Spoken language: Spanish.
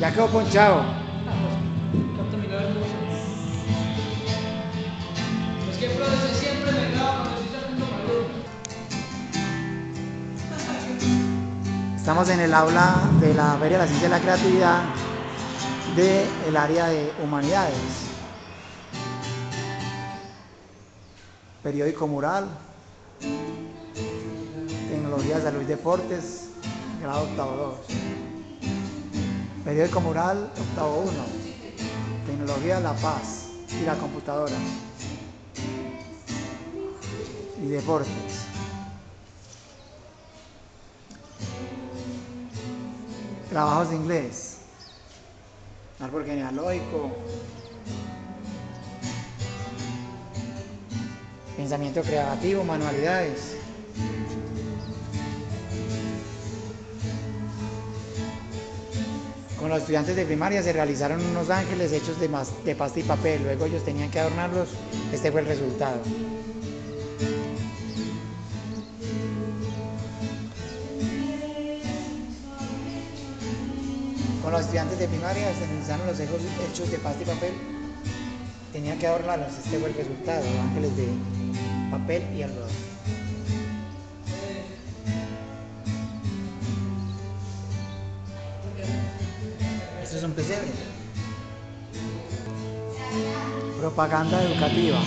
Ya quedó ponchado. Es que siempre me graba cuando estoy sacando. Estamos en el aula de la Feria de la Ciencia y la Creatividad del área de Humanidades. Periódico Mural, Tecnología, Salud y Deportes, grado octavo 2. Periódico Mural, octavo 1. Tecnología, La Paz y la computadora. Y deportes. Trabajos de inglés. Árbol genealógico. Pensamiento creativo, manualidades. Con los estudiantes de primaria se realizaron unos ángeles hechos de, mas- de pasta y papel. Luego ellos tenían que adornarlos. Este fue el resultado. Con los estudiantes de primaria se realizaron los hechos hechos de pasta y papel. Tenían que adornarlos. Este fue el resultado. Ángeles de papel y algodón. esos son pesebres. Propaganda educativa.